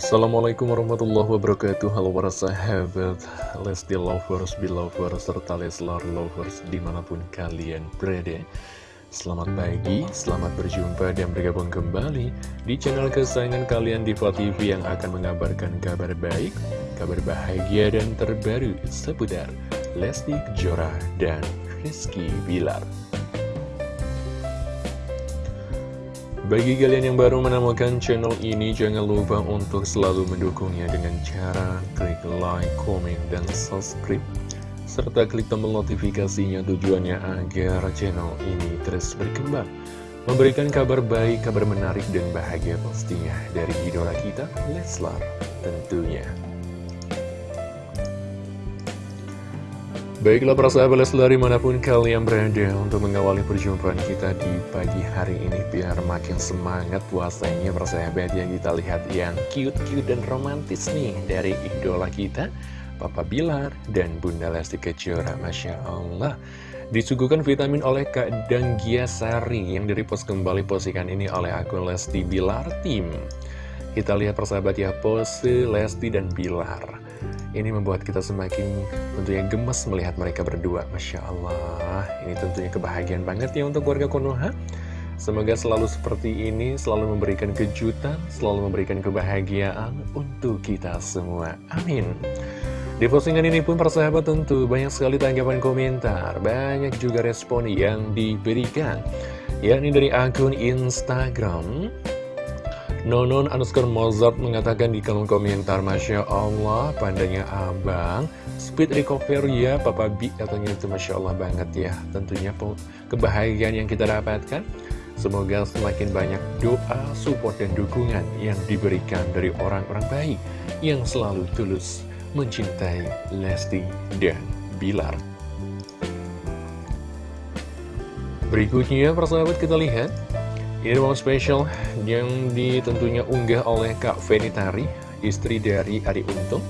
Assalamualaikum warahmatullahi wabarakatuh. Halo para sahabat Lesti Lovers, Belovers, serta Leslar Lovers di mana pun kalian berada. Selamat pagi, selamat berjumpa dan bergabung kembali di channel kesayangan kalian Diva TV yang akan mengabarkan kabar baik, kabar bahagia dan terbaru seputar Lesti Kejora dan Rizky Bilar Bagi kalian yang baru menemukan channel ini, jangan lupa untuk selalu mendukungnya dengan cara klik like, komen, dan subscribe. Serta klik tombol notifikasinya tujuannya agar channel ini terus berkembang. Memberikan kabar baik, kabar menarik, dan bahagia pastinya dari idola kita, Leslar tentunya. Baiklah para sahabat Leslar di mana pun kalian berada untuk mengawali perjumpaan kita di pagi hari ini Biar makin semangat puasanya para sahabat yang kita lihat yang cute-cute dan romantis nih dari idola kita Papa Bilar dan Bunda Lesti Kejora. Masya Allah. Disuguhkan vitamin oleh Kak Danggia Sari yang direpost kembali postingan ini oleh akun Lesti Bilar Team. Kita lihat persahabat ya pose Lesti dan Bilar ini membuat kita semakin tentunya gemes melihat mereka berdua. Masya Allah, ini tentunya kebahagiaan banget ya untuk warga Konoha. Semoga selalu seperti ini, selalu memberikan kejutan, selalu memberikan kebahagiaan untuk kita semua. Amin. Di postingan ini pun persahabat tentu banyak sekali tanggapan komentar, banyak juga respon yang diberikan. Yakni dari akun Instagram Nonon underscore Mozart mengatakan di kolom komentar Masya Allah pandanya abang. Speed recovery ya Papa B katanya itu Masya Allah banget ya. Tentunya kebahagiaan yang kita dapatkan. Semoga semakin banyak doa, support, dan dukungan yang diberikan dari orang-orang baik Yang selalu tulus mencintai Lesti dan Bilar. Berikutnya persahabat kita lihat ini momen spesial yang ditentunya unggah oleh Kak Venitari, istri dari Ari Untung.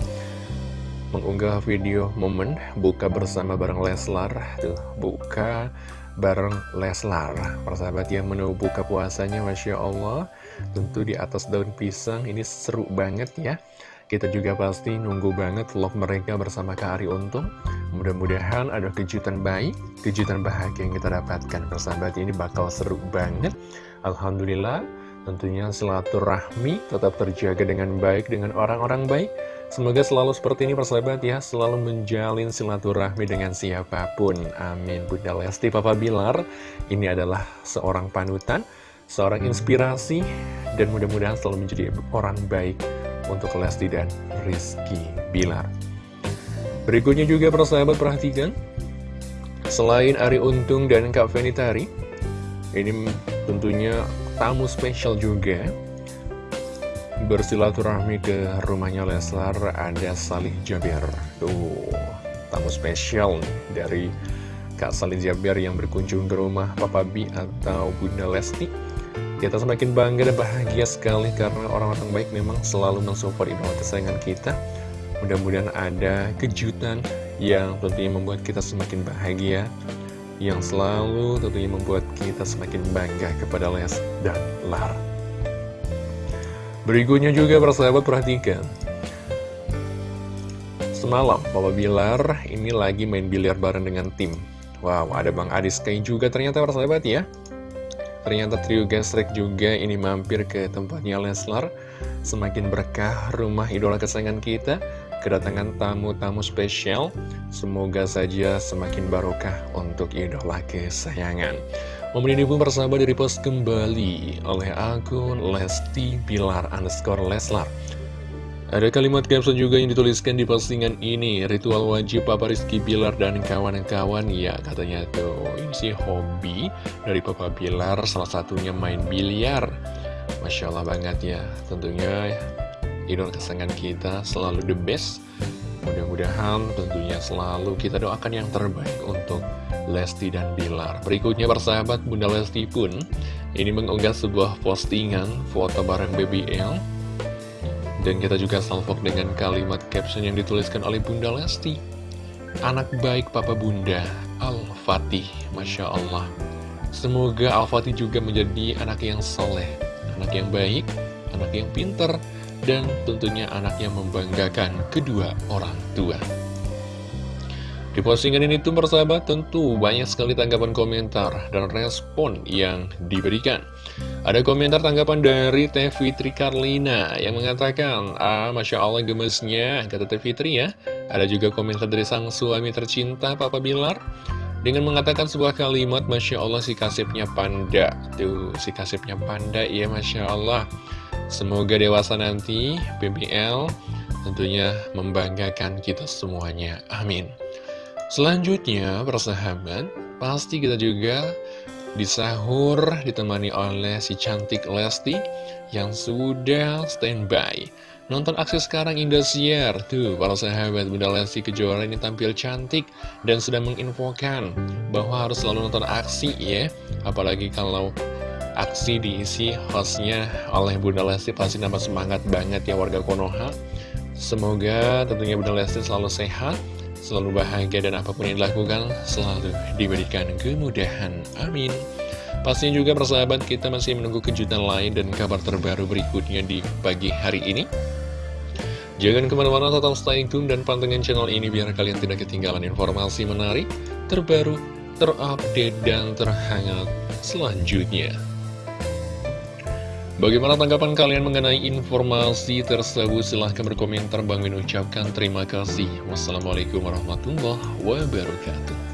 Mengunggah video momen buka bersama bareng Leslar, tuh buka bareng Leslar. Persahabat yang menu buka puasanya, Masya Allah, tentu di atas daun pisang, ini seru banget ya. Kita juga pasti nunggu banget vlog mereka bersama Kak Ari Untung. Mudah-mudahan ada kejutan baik, kejutan bahagia yang kita dapatkan. Persahabat ini bakal seru banget. Alhamdulillah, tentunya silaturahmi tetap terjaga dengan baik dengan orang-orang baik. Semoga selalu seperti ini persahabat ya, selalu menjalin silaturahmi dengan siapa pun. Amin. Bunda Lesti Papa Bilar, ini adalah seorang panutan, seorang inspirasi, dan mudah-mudahan selalu menjadi orang baik untuk Lesti dan Rizky Bilar. Berikutnya juga persahabat perhatikan, selain Ari Untung dan Kak Venitari, ini tentunya tamu spesial juga. Bersilaturahmi ke rumahnya Leslar ada Salih Jaber. Tuh tamu spesial nih dari Kak Salih Jaber yang berkunjung ke rumah Papa B atau Bunda Lesti. Kita semakin bangga dan bahagia sekali karena orang-orang baik memang selalu mensupport idola kesayangan kita. Mudah-mudahan ada kejutan yang tentunya membuat kita semakin bahagia, yang selalu tentunya membuat kita semakin bangga kepada Les dan Lar. Berikutnya juga persahabat perhatikan. Semalam Papa Bilar ini lagi main biliar bareng dengan tim. Wow, ada Bang Adis Kai juga ternyata persahabat ya. Ternyata trio gesrek juga ini mampir ke tempatnya Leslar Semakin berkah rumah idola kesayangan kita Kedatangan tamu-tamu spesial. Semoga saja semakin barokah untuk idola kesayangan. Momen ini pun persahabat post kembali oleh akun Lesti Bilar underscore Leslar. Ada kalimat caption juga yang dituliskan di postingan ini Ritual wajib Papa Rizky Bilar dan kawan-kawan. Ya katanya tuh ini sih hobi dari Papa Bilar Salah satunya main biliar. Masya Allah banget ya Tentunya idol kesenangan kita selalu the best Mudah-mudahan tentunya selalu kita doakan yang terbaik untuk Lesti dan Bilar Berikutnya persahabat Bunda Lesti pun Ini mengunggah sebuah postingan foto bareng BBL dan kita juga salvok dengan kalimat caption yang dituliskan oleh Bunda Lesti. Anak baik Papa Bunda, Al-Fatih, Masya Allah. Semoga Al-Fatih juga menjadi anak yang soleh, anak yang baik, anak yang pinter, dan tentunya anaknya membanggakan kedua orang tua. Di postingan ini tuh persahabat tentu banyak sekali tanggapan komentar dan respon yang diberikan. Ada komentar tanggapan dari Teh Fitri Karlina yang mengatakan, Ah, Masya Allah gemesnya, kata Teh Fitri ya. Ada juga komentar dari sang suami tercinta Papa Bilar dengan mengatakan sebuah kalimat Masya Allah si kasipnya panda. Tuh, si kasipnya panda ya Masya Allah. Semoga dewasa nanti, BBL tentunya membanggakan kita semuanya. Amin. Selanjutnya, persahabat, pasti kita juga di sahur ditemani oleh si cantik Lesti yang sudah standby. Nonton aksi sekarang Indosiar. Tuh, para sahabat Bunda Lesti Kejora ini tampil cantik dan sudah menginfokan bahwa harus selalu nonton aksi ya. Apalagi kalau aksi diisi hostnya oleh Bunda Lesti pasti nambah semangat banget ya warga Konoha. Semoga tentunya Bunda Lesti selalu sehat selalu bahagia dan apa pun yang dilakukan selalu diberikan kemudahan. Amin. Pastinya juga persahabat kita masih menunggu kejutan lain dan kabar terbaru berikutnya di pagi hari ini. Jangan ke mana-mana tetap stay tune dan pantengin channel ini biar kalian tidak ketinggalan informasi menarik, terbaru, terupdate, dan terhangat selanjutnya. Bagaimana tanggapan kalian mengenai informasi tersebut? Silahkan berkomentar. Bang Min ucapkan terima kasih. Wassalamualaikum warahmatullahi wabarakatuh.